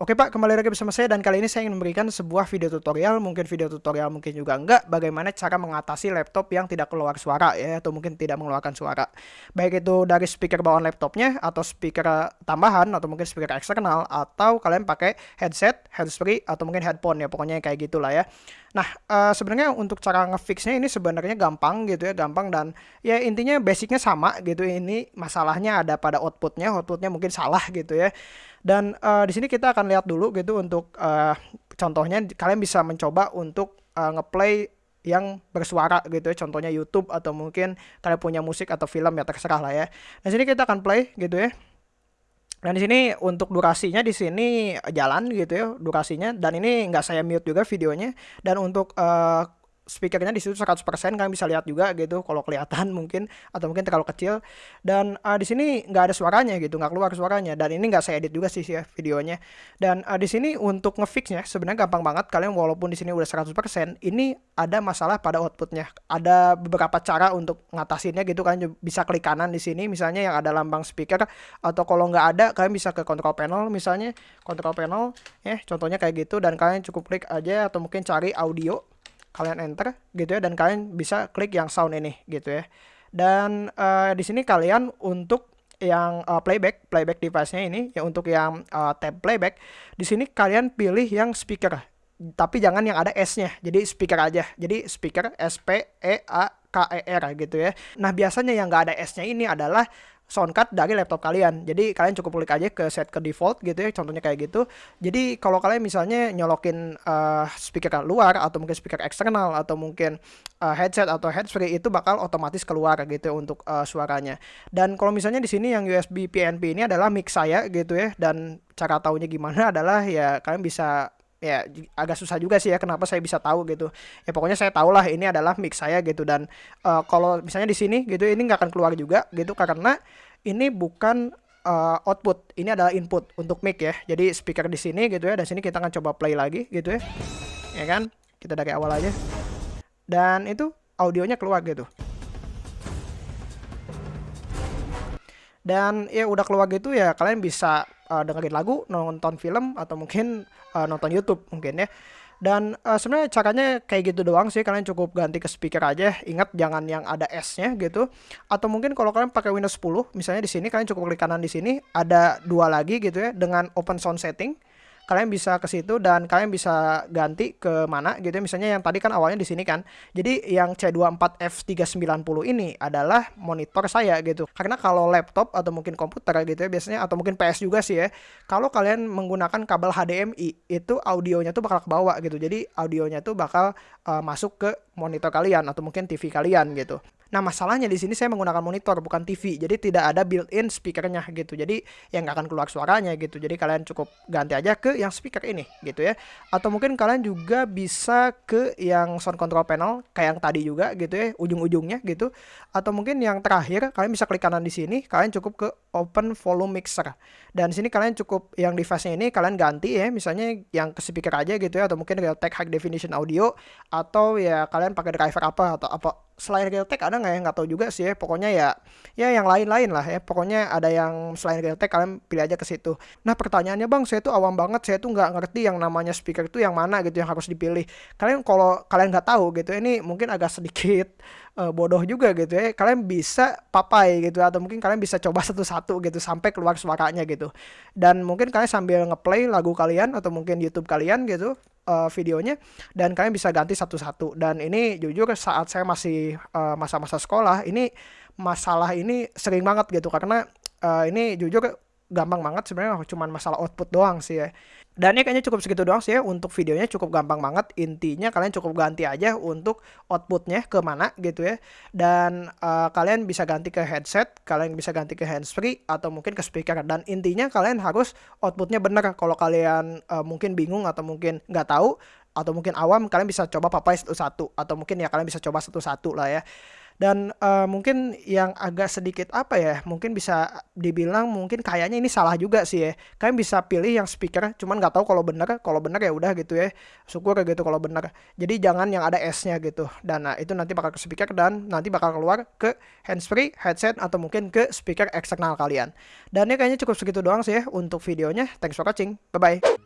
Oke Pak, kembali lagi bersama saya dan kali ini saya ingin memberikan sebuah video tutorial, mungkin video tutorial mungkin juga enggak, bagaimana cara mengatasi laptop yang tidak keluar suara ya, atau mungkin tidak mengeluarkan suara. Baik itu dari speaker bawaan laptopnya, atau speaker tambahan, atau mungkin speaker eksternal, atau kalian pakai headset, handsfree, atau mungkin headphone ya, pokoknya kayak gitulah ya. Nah, uh, sebenarnya untuk cara ngefixnya ini sebenarnya gampang gitu ya, gampang dan ya intinya basicnya sama gitu. Ini masalahnya ada pada outputnya, outputnya mungkin salah gitu ya. Dan uh, di sini kita akan lihat dulu gitu untuk uh, contohnya kalian bisa mencoba untuk uh, ngeplay yang bersuara gitu ya contohnya YouTube atau mungkin kalian punya musik atau film ya terserah lah ya. Nah sini kita akan play gitu ya. Dan di sini untuk durasinya di sini jalan gitu ya durasinya. Dan ini nggak saya mute juga videonya. Dan untuk uh, speakernya di situ 100% kalian bisa lihat juga gitu kalau kelihatan mungkin atau mungkin terlalu kecil. Dan uh, di sini nggak ada suaranya gitu nggak keluar suaranya. Dan ini nggak saya edit juga sih ya videonya. Dan uh, di sini untuk ngefixnya sebenarnya gampang banget. Kalian walaupun di sini udah 100% ini ada masalah pada outputnya. Ada beberapa cara untuk ngatasinnya gitu kalian bisa klik kanan di sini. Misalnya yang ada lambang speaker atau kalau nggak ada kalian bisa ke control panel misalnya. Control panel ya contohnya kayak gitu. Dan kalian cukup klik aja atau mungkin cari audio kalian enter gitu ya dan kalian bisa klik yang sound ini gitu ya. Dan uh, di sini kalian untuk yang uh, playback playback device-nya ini ya untuk yang uh, tab playback di sini kalian pilih yang speaker tapi jangan yang ada S-nya jadi speaker aja. Jadi speaker S P E A K E R gitu ya. Nah biasanya yang nggak ada S-nya ini adalah soundcard dari laptop kalian. Jadi kalian cukup klik aja ke set ke default gitu ya, contohnya kayak gitu. Jadi kalau kalian misalnya nyolokin uh, speaker luar atau mungkin speaker eksternal atau mungkin uh, headset atau headset itu bakal otomatis keluar gitu ya untuk uh, suaranya. Dan kalau misalnya di sini yang USB PNP ini adalah mic saya gitu ya dan cara taunya gimana adalah ya kalian bisa ya agak susah juga sih ya kenapa saya bisa tahu gitu. Ya pokoknya saya tahu lah ini adalah mix saya gitu. Dan uh, kalau misalnya di sini gitu ini nggak akan keluar juga gitu karena ini bukan uh, output. Ini adalah input untuk mic ya. Jadi speaker di sini gitu ya dan sini kita akan coba play lagi gitu ya. Ya kan? Kita dari awal aja. Dan itu audionya keluar gitu. Dan ya udah keluar gitu ya kalian bisa uh, dengerin lagu nonton film atau mungkin uh, nonton YouTube mungkin ya. Dan uh, sebenarnya caranya kayak gitu doang sih. Kalian cukup ganti ke speaker aja. Ingat jangan yang ada S-nya gitu. Atau mungkin kalau kalian pakai Windows 10, misalnya di sini kalian cukup klik kanan di sini ada dua lagi gitu ya dengan open sound setting kalian bisa ke situ dan kalian bisa ganti ke mana gitu ya. Misalnya yang tadi kan awalnya di sini kan. Jadi yang C24F390 ini adalah monitor saya gitu. Karena kalau laptop atau mungkin komputer gitu ya biasanya atau mungkin PS juga sih ya. Kalau kalian menggunakan kabel HDMI itu audionya tuh bakal ke bawah gitu. Jadi audionya tuh bakal uh, masuk ke monitor kalian atau mungkin TV kalian gitu. Nah masalahnya di sini saya menggunakan monitor bukan TV, jadi tidak ada built-in speakernya gitu. Jadi yang nggak akan keluar suaranya gitu. Jadi kalian cukup ganti aja ke yang speaker ini gitu ya. Atau mungkin kalian juga bisa ke yang sound control panel kayak yang tadi juga gitu ya, ujung-ujungnya gitu. Atau mungkin yang terakhir kalian bisa klik kanan di sini, kalian cukup ke open volume mixer. Dan sini kalian cukup yang device-nya ini kalian ganti ya, misalnya yang ke speaker aja gitu ya atau mungkin Realtek High Definition Audio atau ya kalian pakai driver apa atau apa selain Realtek ada nggak ya? Nggak tahu juga sih ya. Pokoknya ya ya yang lain-lain lah ya. Pokoknya ada yang selain Realtek kalian pilih aja ke situ. Nah pertanyaannya bang saya tuh awam banget. Saya tuh nggak ngerti yang namanya speaker itu yang mana gitu yang harus dipilih. Kalian kalau kalian nggak tahu gitu ini mungkin agak sedikit uh, bodoh juga gitu ya. Kalian bisa papai gitu atau mungkin kalian bisa coba satu-satu gitu sampai keluar suaranya gitu. Dan mungkin kalian sambil ngeplay lagu kalian atau mungkin YouTube kalian gitu uh, videonya dan kalian bisa ganti satu-satu. Dan ini jujur saat saya masih eh, masa-masa uh, sekolah ini masalah ini sering banget gitu. Karena uh, ini jujur gampang banget sebenarnya cuma masalah output doang sih ya. Dan ini kayaknya cukup segitu doang sih ya untuk videonya cukup gampang banget. Intinya kalian cukup ganti aja untuk outputnya ke mana gitu ya. Dan uh, kalian bisa ganti ke headset, kalian bisa ganti ke handsfree atau mungkin ke speaker. Dan intinya kalian harus outputnya bener. Kalau kalian uh, mungkin bingung atau mungkin nggak tahu atau mungkin awam, kalian bisa coba papai satu-satu atau mungkin ya kalian bisa coba satu-satu lah ya dan uh, mungkin yang agak sedikit apa ya mungkin bisa dibilang mungkin kayaknya ini salah juga sih ya. Kalian bisa pilih yang speaker cuman nggak tahu kalau benar kalau benar ya udah gitu ya. Syukur gitu kalau benar. Jadi jangan yang ada S-nya gitu. Dan nah, itu nanti bakal ke speaker dan nanti bakal keluar ke handsfree headset atau mungkin ke speaker eksternal kalian. Dan ini kayaknya cukup segitu doang sih ya untuk videonya. Thanks for watching. Bye bye